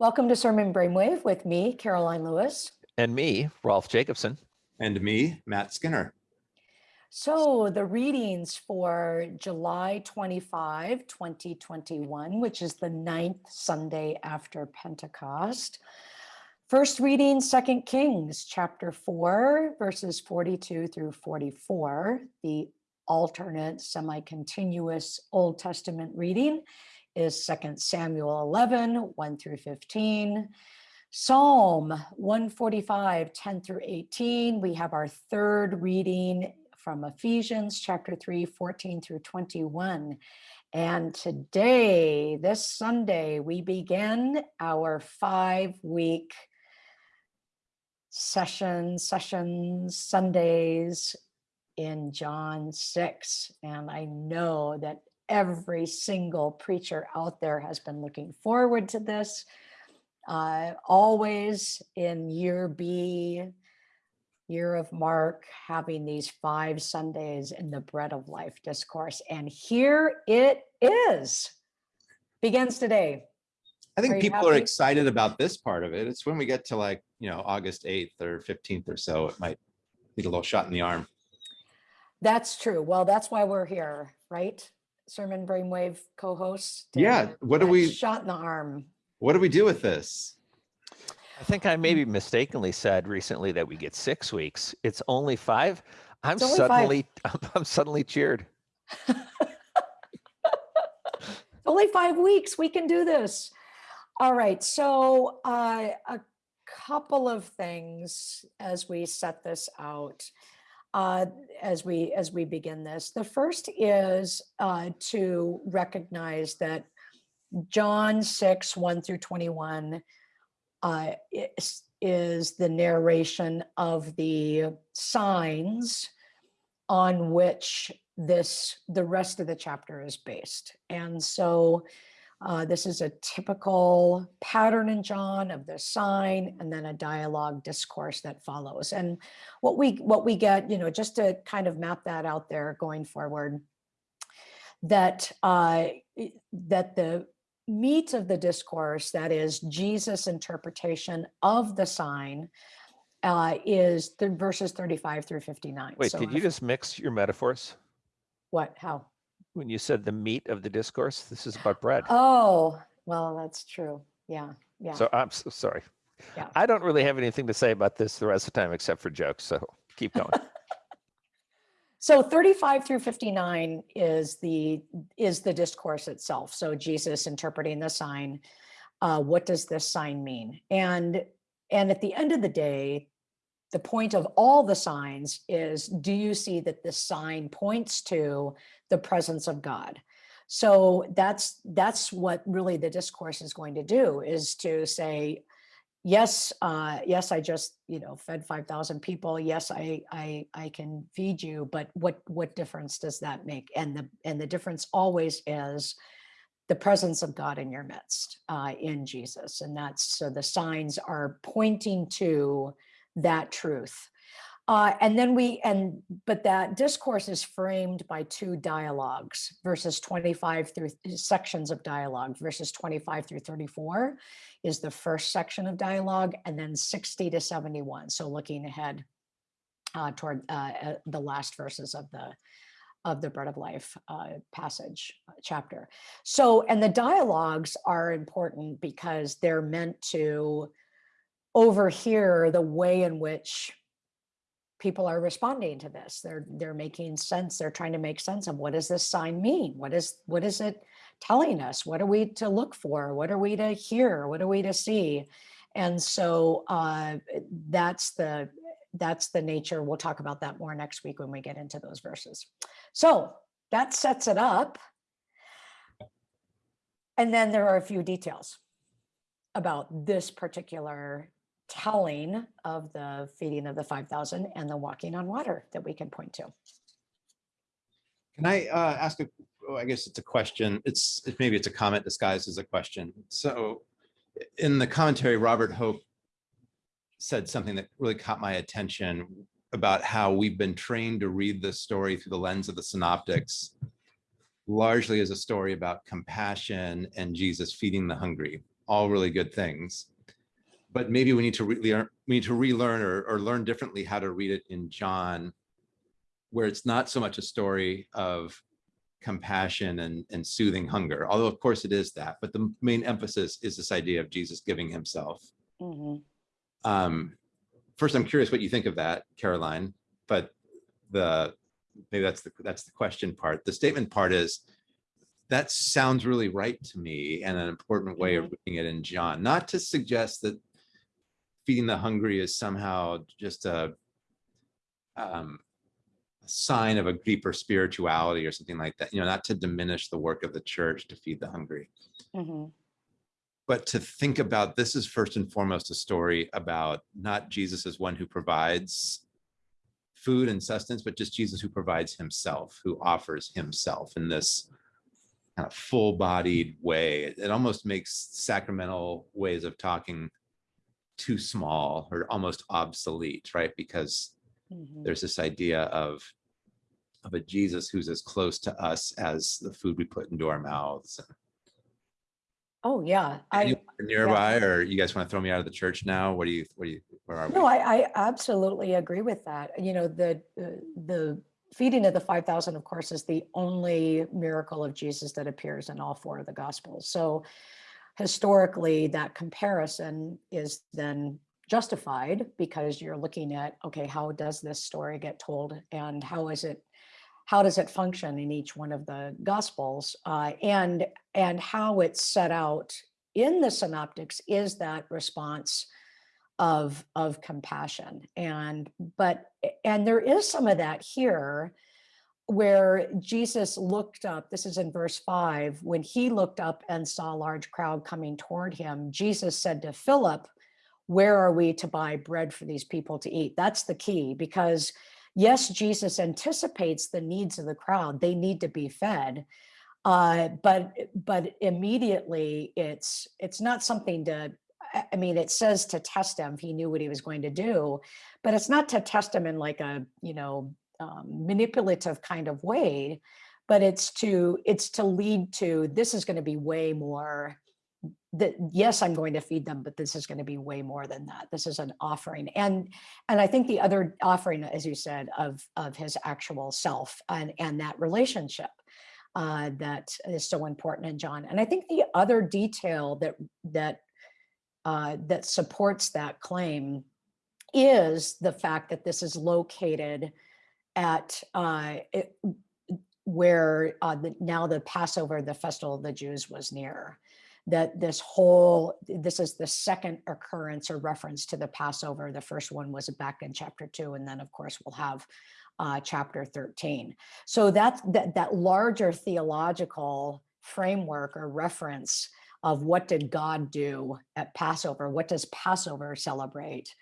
Welcome to Sermon Brainwave with me, Karoline Lewis. And me, Rolf Jacobson. And me, Matt Skinner. So the readings for July 25, 2021, which is the ninth Sunday after Pentecost. First reading, Second Kings, chapter 4, verses 42 through 44, the alternate semi-continuous Old Testament reading is 2 Samuel 11, 1 through 15. Psalm 145, 10 through 18. We have our third reading from Ephesians chapter 3, 14 through 21. And today, this Sunday, we begin our five week session, sessions, Sundays in John 6. And I know that every single preacher out there has been looking forward to this. Uh, always in year B, year of Mark, having these five Sundays in the bread of life discourse. And here it is, begins today. I think Are people are excited about this part of it. It's when we get to like, you know, August 8th or 15th or so, it might need a little shot in the arm. That's true. Well, that's why we're here, right? Sermon Brainwave co-host. Yeah, what do we- Shot in the arm. What do we do with this? I think I maybe mistakenly said recently that we get six weeks. It's only five. I'm It's only five. suddenly, I'm suddenly cheered. Only five weeks, we can do this. All right, so uh, a couple of things as we set this out, uh, as we as we begin this. The first is uh, to recognize that John 6, 1 through 21 uh, is, is the narration of the signs on which this the rest of the chapter is based. And so uh, this is a typical pattern in John of the sign and then a dialogue discourse that follows. And what we what we get, you know, just to kind of map that out there going forward, that uh, that the meat of the discourse, that is Jesus' interpretation of the sign, uh, is the verses 35 through 59. Wait, So did you just mix your metaphors? what? How? When you said the meat of the discourse, this is about bread. Oh, well, that's true. Yeah, yeah. So I'm so sorry. Yeah. I don't really have anything to say about this the rest of the time except for jokes. So keep going. So 35 through 59 is the is the discourse itself. So Jesus interpreting the sign. Uh, what does this sign mean? And and at the end of the day, the point of all the signs is do you see that this sign points to the presence of God? So that's that's what really the discourse is going to do is to say, yes, uh, yes, I just you know fed five thousand people. Yes, I I I can feed you, but what what difference does that make? And the and the difference always is the presence of God in your midst uh, in Jesus, and that's so the signs are pointing to that truth. Uh, and then we and but that discourse is framed by two dialogues verses 25 through sections of dialogue verses 25 through 34 is the first section of dialogue and then 60 to 71 so looking ahead uh, toward uh, uh, the last verses of the of the bread of life uh, passage uh, chapter so and the dialogues are important because they're meant to overhear the way in which people are responding to this. They're they're making sense. They're trying to make sense of what does this sign mean? What is what is it telling us? What are we to look for? What are we to hear? What are we to see? And so uh that's the that's the nature. We'll talk about that more next week when we get into those verses. So that sets it up. And then there are a few details about this particular telling of the feeding of the 5,000 and the walking on water that we can point to. Can I uh, ask a, oh, I guess it's a question. It's, it- maybe it's a comment disguised as a question. So in the commentary, Robert Hoch said something that really caught my attention about how we've been trained to read this story through the lens of the synoptics, largely as a story about compassion and Jesus feeding the hungry. all really good things. But maybe we need to relearn, we need to relearn or, or learn differently how to read it in John, where it's not so much a story of compassion and, and soothing hunger, although of course it is that, but the main emphasis is this idea of Jesus giving himself. Mhm. Um, first, I'm curious what you think of that, Karoline, but the, maybe that's the, that's the question part. The statement part is, that sounds really right to me and an important way of reading it in John, not to suggest that feeding the hungry is somehow just a um, a sign of a deeper spirituality or something like that, you know, not to diminish the work of the church to feed the hungry Mhm. but to think about this is first and foremost a story about not Jesus as one who provides food and sustenance, but just Jesus who provides himself, who offers himself in this kind of full-bodied way. It, it almost makes sacramental ways of talking too small or almost obsolete, right? Because Mhm. there's this idea of of a Jesus who's as close to us as the food we put into our mouths. Oh, yeah. I, nearby, or you guys want to throw me out of the church now? What do you, what do you, where are we? No, I, I absolutely agree with that. You know, the, uh, the feeding of the 5,000, of course, is the only miracle of Jesus that appears in all four of the gospels. So historically, that comparison is then justified because you're looking at, okay, how does this story get told and how is it, how does it function in each one of the gospels? Uh, and, and how it's set out in the synoptics is that response of of compassion and but and there is some of that here where jesus looked up this is in verse 5 when he looked up and saw a large crowd coming toward him jesus said to philip where are we to buy bread for these people to eat that's the key because yes jesus anticipates the needs of the crowd they need to be fed uh, but but immediately it's it's not something to I mean, it says to test him. He knew what he was going to do, but it's not to test him in like a, you know, um, manipulative kind of way, but it's to, it's to lead to, this is going to be way more that, yes, I'm going to feed them, but this is going to be way more than that. This is an offering. And, and I think the other offering, as you said, of, of his actual self and, and that relationship uh, that is so important in John. And I think the other detail that, that uh, that supports that claim is the fact that this is located at uh, it, where uh, the, now the Passover, the festival of the Jews was near. That this whole, this is the second occurrence or reference to the Passover. The first one was back in chapter two, and then of course we'll have uh, chapter 13. So that's that, that larger theological framework or reference of what did God do at Passover? What does Passover celebrate?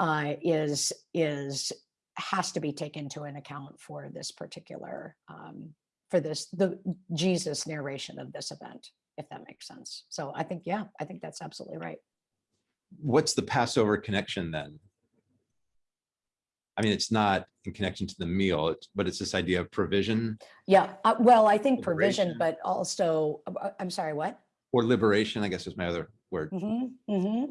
Uh, is is has to be taken into an account for this particular um, for this the Jesus narration of this event, if that makes sense. So I think yeah, I think that's absolutely right. What's the Passover connection then? I mean, it's not in connection to the meal, it's, but it's this idea of provision Yeah, uh, well, I think provision, but also uh, I'm sorry, what? or liberation, I guess is my other word. hmm hmm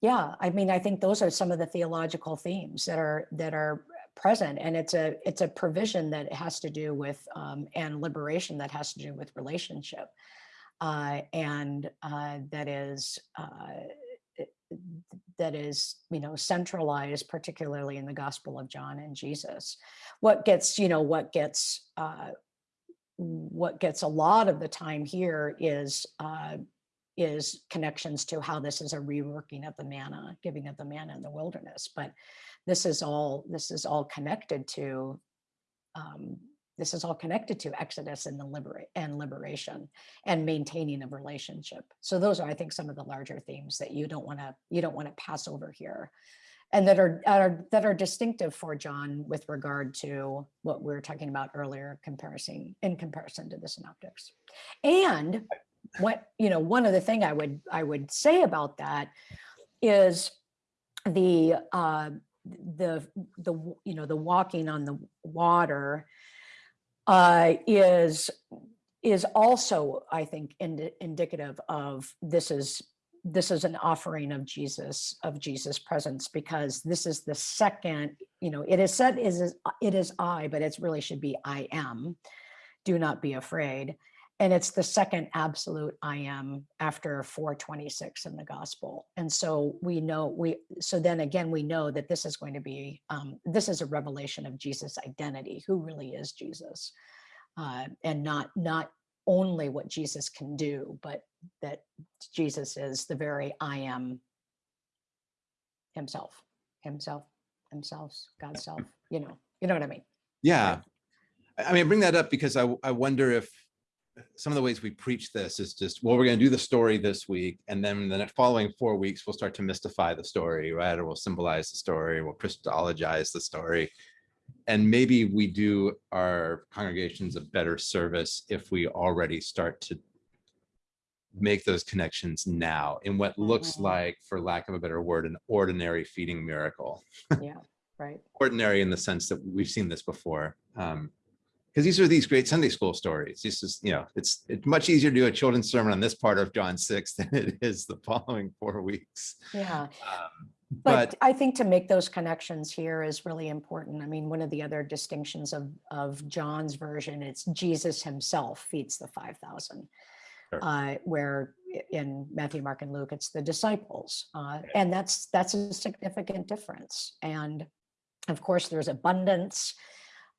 Yeah, I mean, I think those are some of the theological themes that are that are present, and it's a it's a provision that has to do with um, and liberation that has to do with relationship, uh, and uh, that is uh, that is you know centralized particularly in the Gospel of John and Jesus. What gets you know what gets uh, what gets a lot of the time here is uh, is connections to how this is a reworking of the manna, giving of the manna in the wilderness. But this is all this is all connected to um, this is all connected to Exodus and the liberate and liberation and maintaining of relationship. So those are, I think, some of the larger themes that you don't want to you don't want to pass over here, and that are, are that are distinctive for John with regard to what we were talking about earlier, comparison in comparison to the synoptics, and what you know one other thing i would i would say about that is the uh the the you know the walking on the water uh is is also i think indi- indicative of this is this is an offering of Jesus, of Jesus presence, because this is the second, you know, it is said is, is- it is I, but it's really should be I am. Do not be afraid. And it's the second absolute I am after 426 in the gospel. And so we know we, so then again, we know that this is going to be, um, this is a revelation of Jesus' identity, who really is Jesus. Uh, and not, not only what Jesus can do, but that Jesus is the very I am himself, himself, himself, God's self, you know, you know what I mean? Yeah. I I mean, I bring that up because I, I wonder if some of the ways we preach this is just, well, we're going to do the story this week. And then the following four weeks, we'll start to mystify the story, right? Or we'll symbolize the story, we'll Christologize the story. And maybe we do our congregations a better service if we already start to make those connections now in what looks Mhm. like, for lack of a better word, an ordinary feeding miracle Yeah, right. ordinary in the sense that we've seen this before. Um, because these are these great Sunday school stories. This is, you know, it's it's much easier to do a children's sermon on this part of John 6 than it is the following four weeks. Yeah. Um, But But I think to make those connections here is really important. I mean, one of the other distinctions of, of John's version, it's Jesus himself feeds the 5,000. Sure. Uh, where in Matthew, Mark and Luke, it's the disciples. Uh, and that's, that's a significant difference. And of course, there's abundance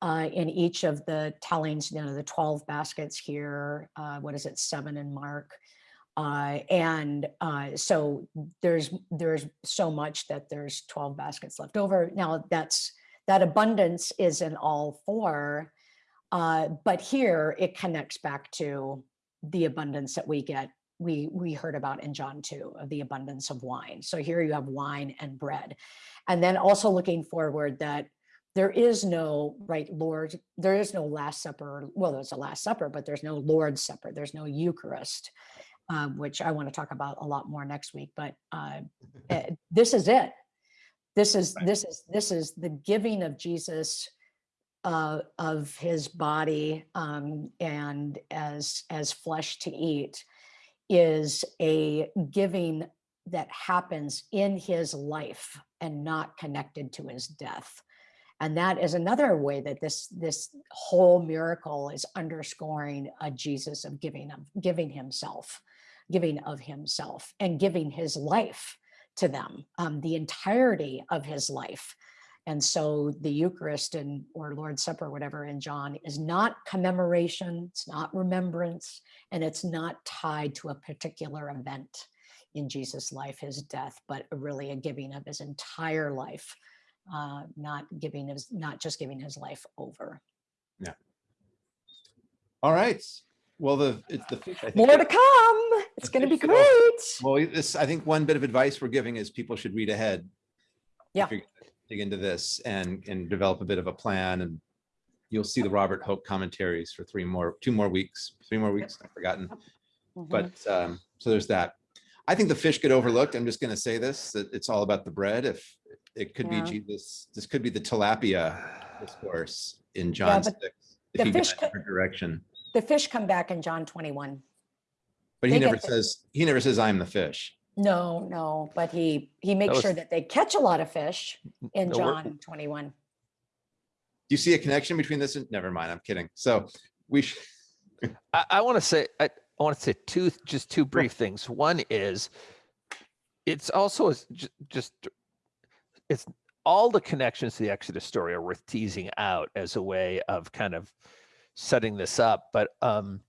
uh, in each of the tellings, you know, the 12 baskets here, uh, what is it, seven in Mark. Uh, and uh, so there's there's so much that there's 12 baskets left over. Now that's that abundance is in all four, uh, but here it connects back to the abundance that we get. We we heard about in John 2 of the abundance of wine. So here you have wine and bread. And then also looking forward that there is no right Lord, there is no Last Supper. Well, there's a Last Supper, but there's no Lord's Supper. There's no Eucharist um, which I want to talk about a lot more next week. But uh, eh, this is it. This is Right. this is this is the giving of Jesus uh, of his body um, and as as flesh to eat is a giving that happens in his life and not connected to his death. And that is another way that this this whole miracle is underscoring a Jesus of giving of giving himself, giving of himself, and giving his life to them, um, the entirety of his life. And so the Eucharist and or Lord's Supper, whatever in John, is not commemoration, it's not remembrance, and it's not tied to a particular event in Jesus' life, his death, but really a giving of his entire life, uh, not giving his, not just giving his life over. Yeah. All right. Well, the it's the think More to come. It's going to be great. Well, this I think one bit of advice we're giving is people should read ahead. Yeah. If you're gonna Dig into this and and develop a bit of a plan and you'll see the Robert Hoch commentaries for three more, two more weeks, three more weeks, I've forgotten. Mhm. But um, so there's that. I think the fish get overlooked. I'm just going to say this, that it's all about the bread. If it could be Jesus, this could be the tilapia discourse in John but six. the If you go fish in a direction, the fish come back in John 21. but he they never get the- says, he never says, I'm the fish. No, no, but he he makes was- sure that they catch a lot of fish in No, we're- John 21. Do you see a connection between this? and Never mind, I'm kidding. So we should, I, I want to say I, I want to say two just two brief things. One is it's also is just it's all the connections to the Exodus story are worth teasing out as a way of kind of setting this up. But um,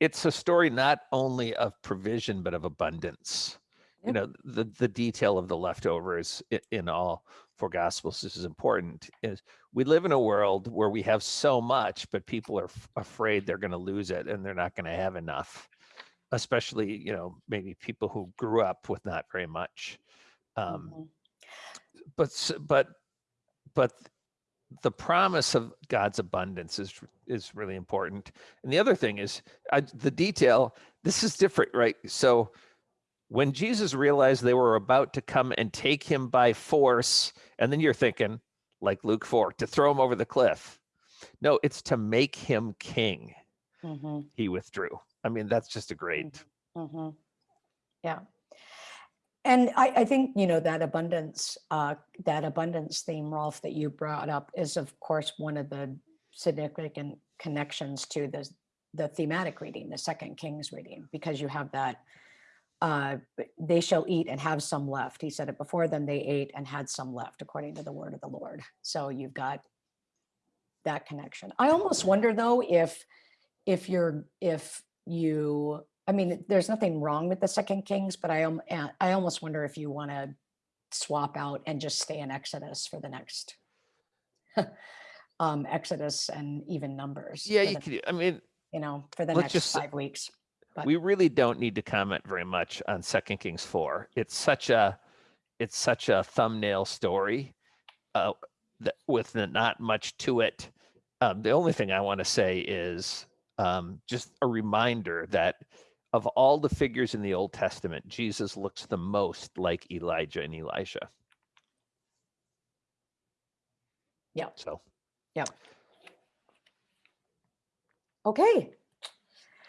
it's a story not only of provision but of abundance. You know, the the detail of the leftovers in all four gospels this is important is we live in a world where we have so much but people are afraid they're going to lose it and they're not going to have enough especially you know maybe people who grew up with not very much um, Mhm. But but but the promise of God's abundance is is really important. And the other thing is I, the detail. This is different, right? So when Jesus realized they were about to come and take him by force, and then you're thinking, like Luke 4, to throw him over the cliff. No, it's to make him king. Mhm. He withdrew. I mean, that's just a great. Mhm. Yeah. And I, I think, you know, that abundance, uh, that abundance theme, Rolf, that you brought up is of course, one of the significant connections to the, the thematic reading, the second Kings reading, because you have that, uh, they shall eat and have some left. He said it before, them, they ate and had some left according to the word of the Lord. So you've got that connection. I almost wonder though, if, if you're, if you, I mean, there's nothing wrong with the second Kings, but I am, I almost wonder if you want to swap out and just stay in Exodus for the next um, Exodus and even numbers. Yeah, you the- could, I mean, You know, for the next just five weeks. But- we really don't need to comment very much on Second Kings four. It's such a, it's such a thumbnail story, uh, that with n- not much to it. Um, the only thing I want to say is um, just a reminder that of all the figures in the Old Testament, Jesus looks the most like Elijah and Elisha. Yeah. So, yeah. Okay,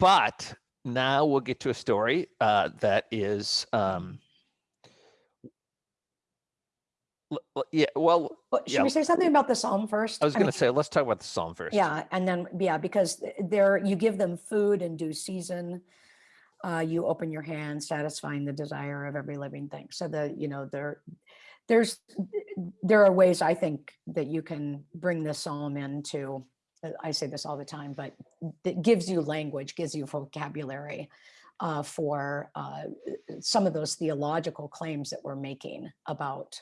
but now we'll get to a story uh, that is, um, yeah. Well, but should Yeah. we say something about the Psalm first? I was mean, going to say, let's talk about the psalm first. Yeah, and then, yeah, because there, you give them food in due season. Uh, you open your hand, satisfying the desire of every living thing. So the, you know, there, there's, there are ways I think that you can bring the psalm into, uh, I say this all the time, but that gives you language, gives you vocabulary uh, for uh, some of those theological claims that we're making about,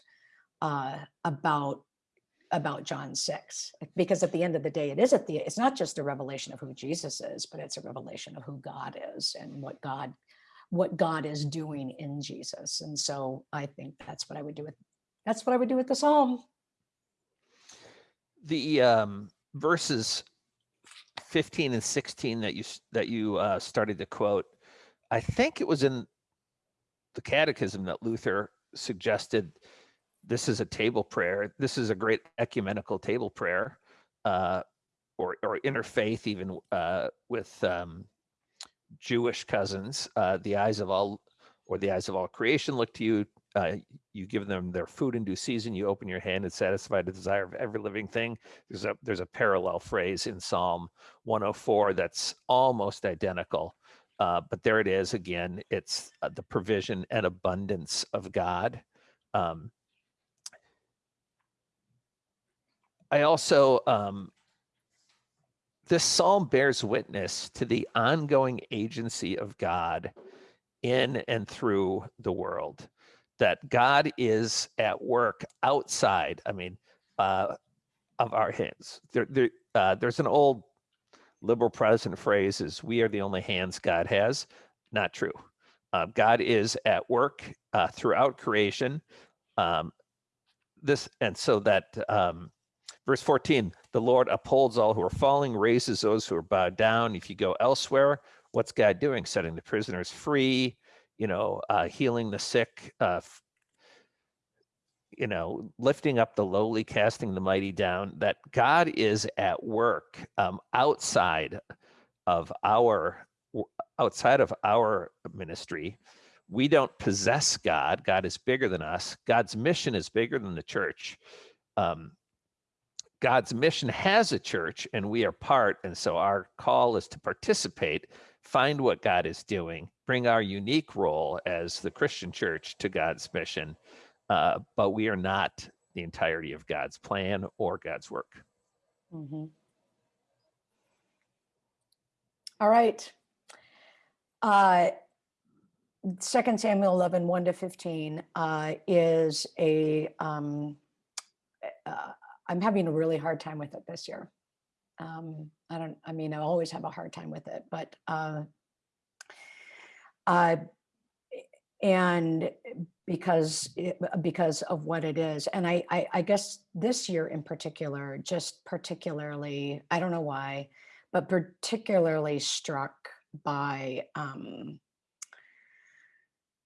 uh, about about John 6 because at the end of the day it is at the it's not just a revelation of who Jesus is but it's a revelation of who God is and what God what God is doing in Jesus. And so I think that's what I would do with that's what I would do with the psalm. The um, verses 15 and 16 that you that you uh, started to quote, I think it was in the Catechism that Luther suggested this is a table prayer. This is a great ecumenical table prayer, uh, or or interfaith even uh, with um, Jewish cousins. Uh, the eyes of all, or the eyes of all creation, look to you. Uh, you give them their food in due season. You open your hand and satisfy the desire of every living thing. There's a there's a parallel phrase in Psalm 104 that's almost identical. Uh, but there it is again. It's uh, the provision and abundance of God. Um, I also um, this psalm bears witness to the ongoing agency of God in and through the world. That God is at work outside. I mean, uh, of our hands. There, there, uh, there's an old liberal Protestant phrase: "Is we are the only hands God has." Not true. Uh, God is at work uh, throughout creation. Um, this and so that um, verse 14 the lord upholds all who are falling raises those who are bowed down. If you go elsewhere what's god doing? Setting the prisoners free you know uh, healing the sick uh, you know lifting up the lowly casting the mighty down. That god is at work um, outside of our outside of our ministry. We don't possess god. God is bigger than us. God's mission is bigger than the church. Um, God's mission has a church and we are part. And so our call is to participate, find what God is doing, bring our unique role as the Christian church to God's mission. Uh, but we are not the entirety of God's plan or God's work. Mhm. all right uh second samuel 11 1 to 15 uh is a um uh, i'm having a really hard time with it this year. Um i don't i mean i always have a hard time with it but uh uh and because it, because of what it is and I, I i guess this year in particular just particularly i don't know why but particularly struck by um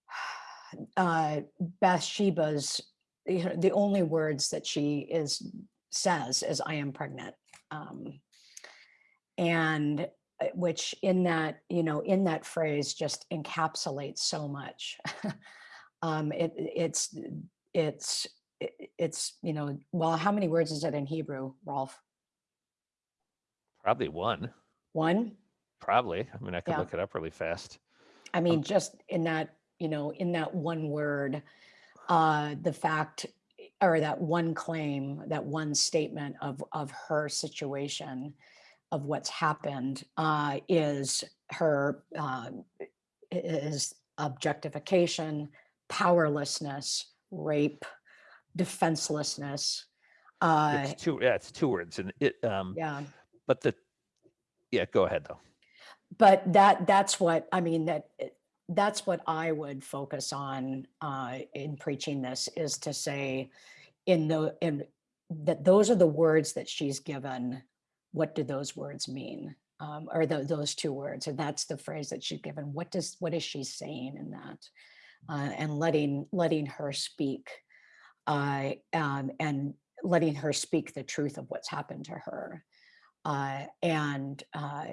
uh bathsheba's you know, the only words that she is says is i am pregnant um and uh, which in that you know in that phrase just encapsulates so much Um, it, it's, it's, it's, you know, well, how many words is it in Hebrew, Rolf? Probably one, One? probably. I mean, I could Yeah. look it up really fast. I mean, just in that, you know, in that one word, uh, the fact or that one claim, that one statement of of her situation, of what's happened, uh, is her i- is objectification, powerlessness, rape, defenselessness. Uh, It's two, yeah, it's two words and it, um, yeah. but the, yeah, go ahead though. but that that's what i mean that that's what i would focus on uh in preaching this is to say in the in that those are the words that she's given what do those words mean? Um or tho- those two words and that's the phrase that she's given what does what is she saying in that? Uh, and letting letting her speak uh um and letting her speak the truth of what's happened to her. Uh and uh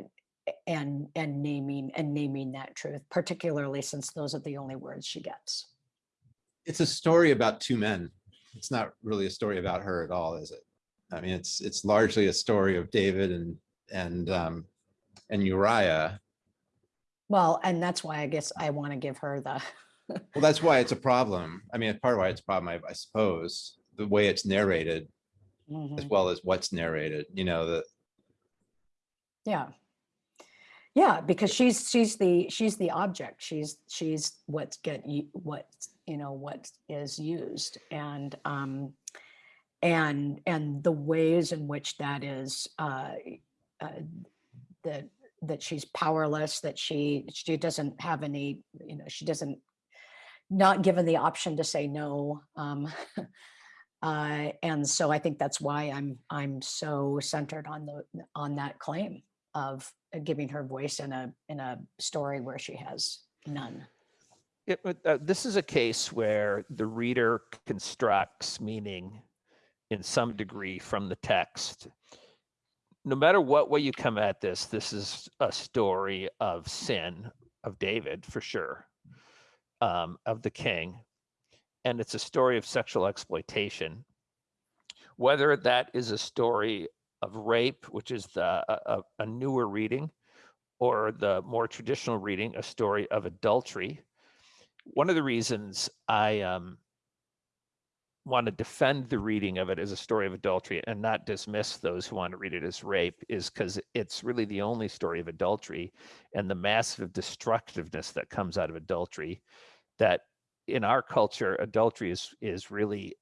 and and naming and naming that truth particularly since those are the only words she gets It's a story about two men. It's not really a story about her at all, is it? I mean, it's, it's largely a story of David and, and, um, and Uriah. well and that's why i guess i want to give her the Well, that's why it's a problem. I mean, part of why it's a problem, I, I suppose, the way it's narrated as Mhm. well as what's narrated, you know, the, yeah yeah because she's she's the she's the object. She's she's what's get what you know what is used. And um and and the ways in which that is uh, uh that that she's powerless that she she doesn't have any you know she doesn't not given the option to say no um uh and so i think that's why i'm i'm so centered on the on that claim of giving her voice in a in a story where she has none It, uh, this is a case where the reader constructs meaning in some degree from the text. No matter what way you come at this, this is a story of sin of David for sure, um, of the king, and it's a story of sexual exploitation. Whether that is a story of rape, which is the a, a- a newer reading, or the more traditional reading, a story of adultery, one of the reasons I um, want to defend the reading of it as a story of adultery and not dismiss those who want to read it as rape is because it's really the only story of adultery and the massive destructiveness that comes out of adultery that in our culture adultery is is really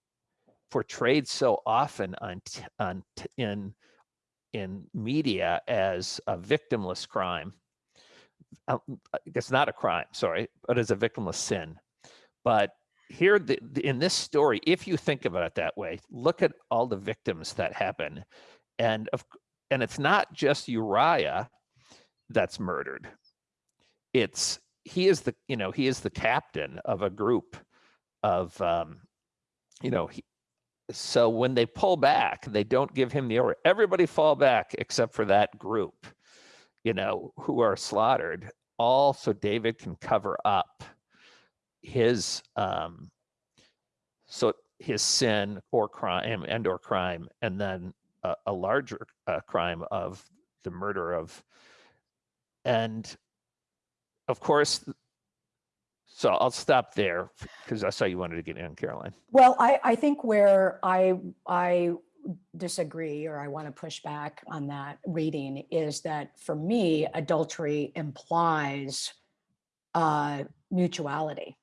portrayed so often on on in in media as a victimless crime uh, it's not a crime, sorry, but as a victimless sin. But here the- in this story, if you think about it that way, look at all the victims that happen. And of and it's not just Uriah that's murdered. It's he is the, you know, he is the captain of a group of um, you know, he, so when they pull back, they don't give him the order. Everybody fall back except for that group you know, who are slaughtered, all so David can cover up his um so his sin or crime and or crime and then a, a larger uh, crime of the murder of and of course so I'll stop there because I saw you wanted to get in Karoline. Well, I, I think where I, I disagree or I want to push back on that reading is that for me, adultery implies uh, mutuality.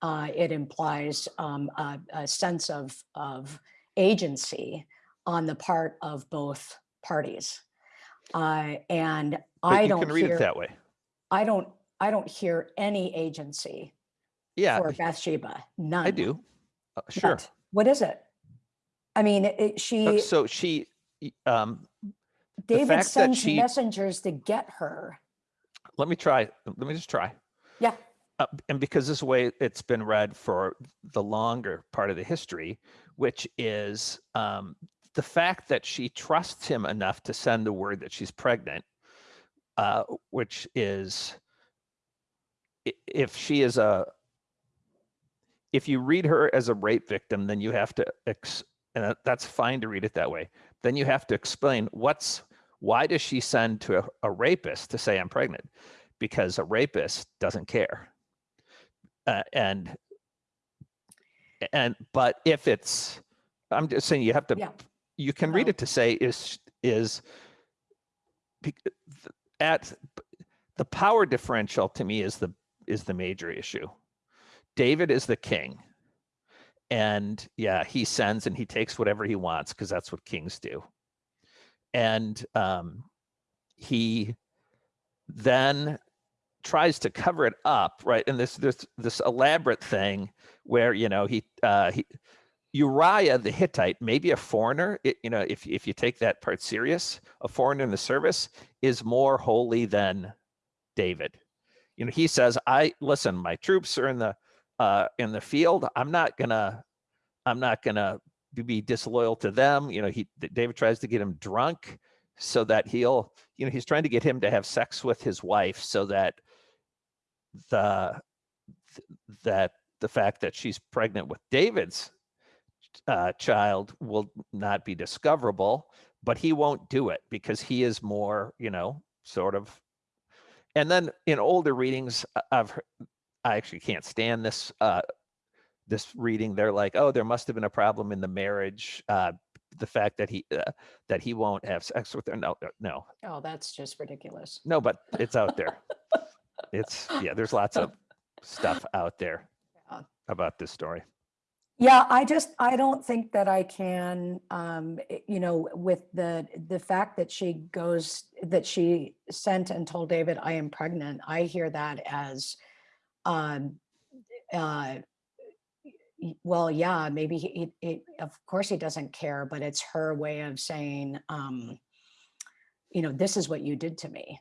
Uh, it implies um, a, a sense of, of agency on the part of both parties. Uh, and But I you don't can read hear, it that way. I don't, I don't hear any agency Yeah, for Bathsheba, none. I do. Uh, sure. What? What is it? I mean, it- Uh, she, So she um David sends she- messengers to get her. let me try let me just try Yeah, uh, and because this way it's been read for the longer part of the history which is um, the fact that she trusts him enough to send the word that she's pregnant uh, which is if she is a if you read her as a rape victim, then you have to, ex- and that's fine to read it that way. Then you have to explain what's, why does she send to a, a rapist to say I'm pregnant? Because a rapist doesn't care. Uh, and, and, but if it's, I'm just saying you have to, Yeah. you can read it to say is, is at the power differential to me is the, is the major issue. David is the king. And yeah, he sends and he takes whatever he wants because that's what kings do. And um, he then tries to cover it up, right? And this this this elaborate thing where you know he uh, he Uriah the Hittite, maybe a foreigner, it, you know, if if you take that part serious, a foreigner in the service is more holy than David. You know, he says, "I listen. My troops are in the uh, in the field. I'm not gonna, I'm not gonna be- disloyal to them. You know, he David tries to get him drunk so that he'll, you know, he's trying to get him to have sex with his wife so that the th- that the fact that she's pregnant with David's uh, child will not be discoverable, but he won't do it because he is more, you know, sort of. And then in older readings, I- I've heard, I actually can't stand this uh, this reading. They're like, oh, there must have been a problem in the marriage. Uh, the fact that he uh, that he won't have sex with her. No, no, no, Oh, that's just ridiculous. no. But it's out there. it's yeah. There's lots of stuff out there Yeah. about this story. Yeah, I just, I don't think that I can, um, i- you know, with the, the fact that she goes, that she sent and told David, I am pregnant, I hear that as, um, uh, well, yeah, maybe he, he- he, of course he doesn't care, but it's her way of saying, um, you know, this is what you did to me.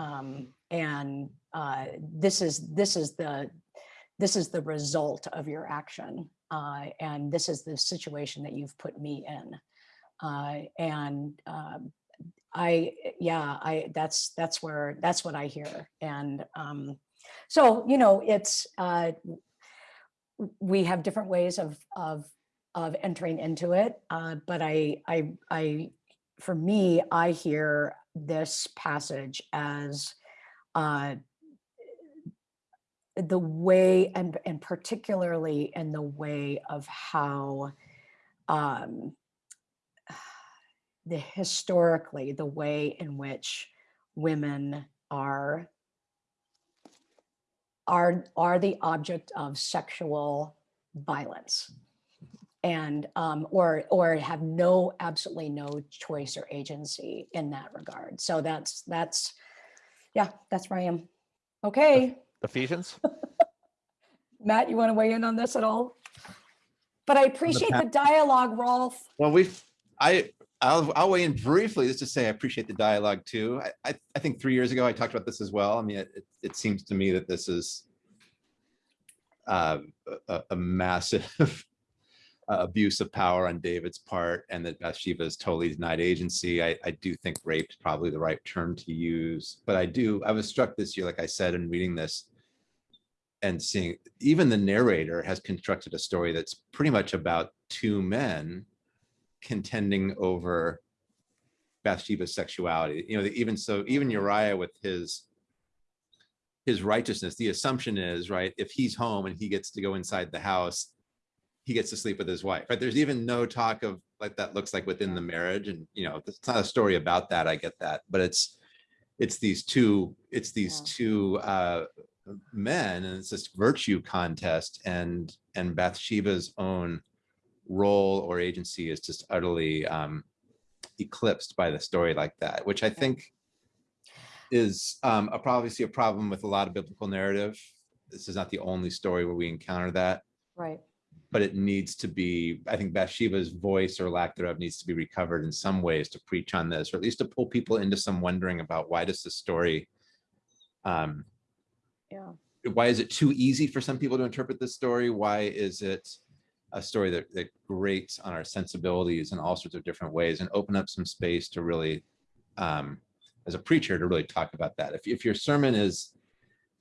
Um, and, uh, this is, this is the, this is the result of your action. Uh, and this is the situation that you've put me in. Uh, and um, I, yeah, I, that's, that's where, that's what I hear. And um, so, you know, it's, uh, we have different ways of, of, of entering into it. Uh, but I, I, I, for me, I hear this passage as uh, the way and and particularly in the way of how um the historically the way in which women are are are the object of sexual violence. And um or or have no absolutely no choice or agency in that regard. So that's that's yeah that's where i am. Okay Ephesians. Matt, you want to weigh in on this at all? But I appreciate pa- the dialogue, Rolf. Well, we've, I, I'll, I'll weigh in briefly just to say I appreciate the dialogue too. I, I, I think three years ago I talked about this as well. I mean, it, it- it seems to me that this is uh, a, a- a massive uh, abuse of power on David's part and that Bathsheba is totally denied agency. I, I do think rape is probably the right term to use, but I do, I was struck this year, like I said, in reading this and seeing, even the narrator has constructed a story that's pretty much about two men contending over Bathsheba's sexuality. You know, even so, even Uriah with his his righteousness, the assumption is, right, if he's home and he gets to go inside the house, he gets to sleep with his wife. Right? There's even no talk of like that looks like within the marriage. And you know, it's not a story about that. I get that, but it's it's these two, it's these Yeah. two uh men and it's this virtue contest and and Bathsheba's own role or agency is just utterly um eclipsed by the story like that, which I think is um a probably see a problem with a lot of biblical narrative. This is not the only story where we encounter that, Right. but it needs to be, I think Bathsheba's voice or lack thereof needs to be recovered in some ways to preach on this, or at least to pull people into some wondering about why does this story um Yeah. why is it too easy for some people to interpret this story? Why is it a story that, that grates on our sensibilities in all sorts of different ways and open up some space to really, um, as a preacher, to really talk about that. If, if your sermon is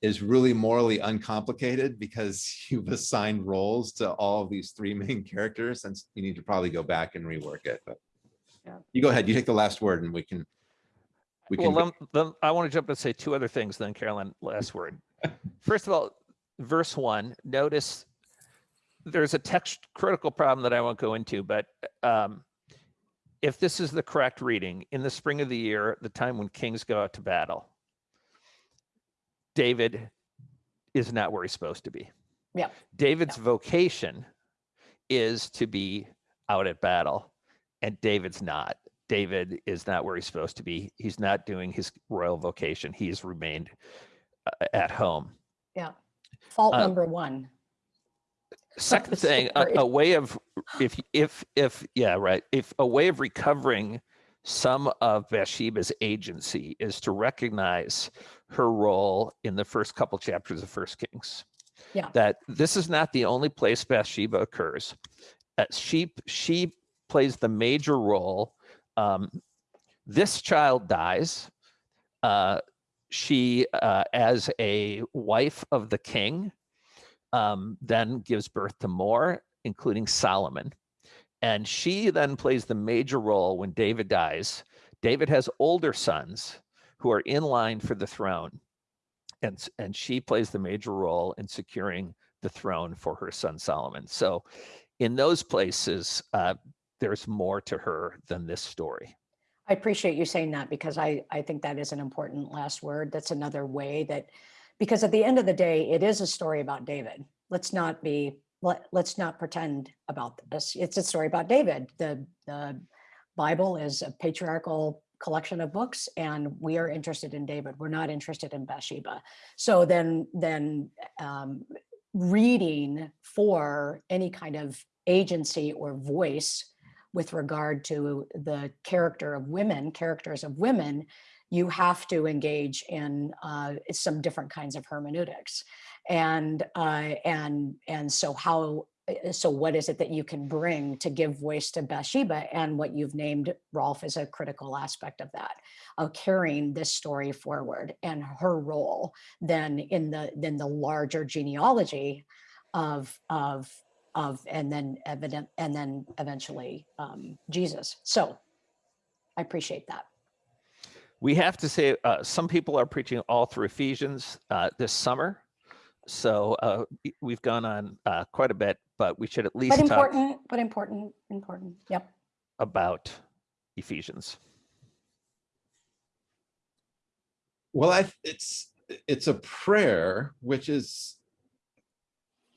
is really morally uncomplicated because you've assigned roles to all of these three main characters and you need to probably go back and rework it, but Yeah. you go ahead, you take the last word and we can, we Well, can, then, then I want to jump and say two other things, then Carolyn, last word. First of all, verse one, notice there's a text critical problem that I won't go into, but um, if this is the correct reading, in the spring of the year, the time when kings go out to battle, David is not where he's supposed to be. Yeah. David's vocation is to be out at battle, and David's not. David is not where he's supposed to be. He's not doing his royal vocation. He's remained uh, at home. Fault Uh, number one. Second thing, a, a way of if if if yeah right if a way of recovering some of Bathsheba's agency is to recognize her role in the first couple chapters of First Kings. Yeah. That this is not the only place Bathsheba occurs. Uh, she she plays the major role. Um, this child dies. Uh, she, uh, as a wife of the king, um, then gives birth to more, including Solomon. And she then plays the major role when David dies. David has older sons who are in line for the throne. And, and she plays the major role in securing the throne for her son Solomon. So in those places, uh, there's more to her than this story. I appreciate you saying that because I, I think that is an important last word. That's another way that, because at the end of the day, it is a story about David. Let's not be, let, let's not pretend about this. It's a story about David. The, the Bible is a patriarchal collection of books and we are interested in David. We're not interested in Bathsheba. So then, then um, reading for any kind of agency or voice with regard to the character of women, characters of women, you have to engage in uh, some different kinds of hermeneutics. And uh, and and so how uh, so what is it that you can bring to give voice to Bathsheba? And what you've named Rolf is a critical aspect of that, of carrying this story forward and her role then in the then the larger genealogy of of of and then evident and then eventually um, Jesus. So I appreciate that. We have to say, uh, some people are preaching all through Ephesians uh, this summer. So uh, we- we've gone on uh, quite a bit, but we should at least But talk important, but important, important. Yep. about Ephesians. well, I, it's, it's a prayer, which is,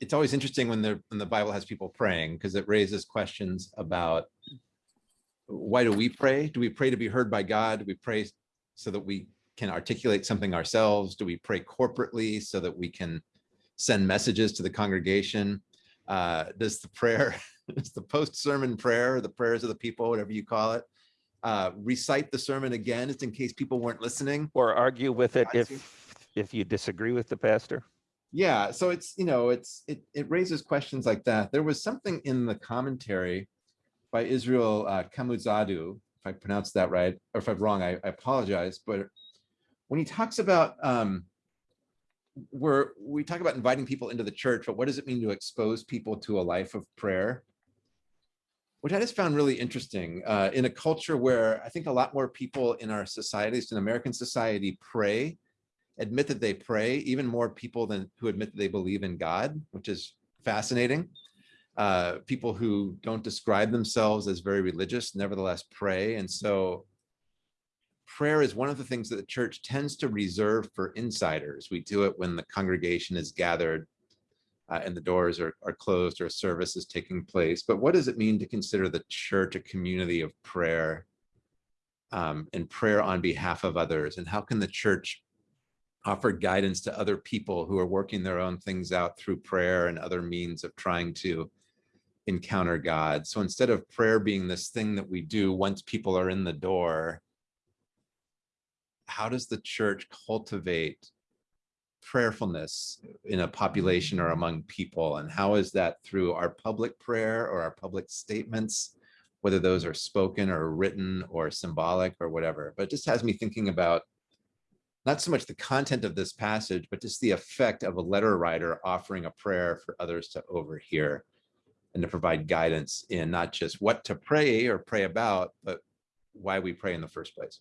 it's always interesting when the, when the Bible has people praying, because it raises questions about why do we pray? Do we pray to be heard by God? Do we pray so that we can articulate something ourselves? Do we pray corporately so that we can send messages to the congregation? Uh, does the prayer, does the post-sermon prayer, the prayers of the people, whatever you call it, uh, recite the sermon again, just in case people weren't listening? Or argue with it if if you disagree with the pastor. Yeah, so it's, you know, it's, it, it raises questions like that. There was something in the commentary by Israel uh, Kamuzadu, if I pronounced that right, or if I'm wrong, I, I apologize, but when he talks about, um, where we talk about inviting people into the church, but what does it mean to expose people to a life of prayer? Which I just found really interesting uh, in a culture where I think a lot more people in our societies, in American society, pray admit that they pray, even more people than who admit that they believe in God, which is fascinating. Uh, people who don't describe themselves as very religious, nevertheless pray. And so prayer is one of the things that the church tends to reserve for insiders. We do it when the congregation is gathered uh, and the doors are, are closed or a service is taking place. But what does it mean to consider the church a community of prayer um, and prayer on behalf of others? And how can the church offer guidance to other people who are working their own things out through prayer and other means of trying to encounter God. So instead of prayer being this thing that we do once people are in the door, how does the church cultivate prayerfulness in a population or among people? And how is that through our public prayer or our public statements, whether those are spoken or written or symbolic or whatever? But it just has me thinking about not so much the content of this passage, but just the effect of a letter writer offering a prayer for others to overhear and to provide guidance in not just what to pray or pray about, but why we pray in the first place.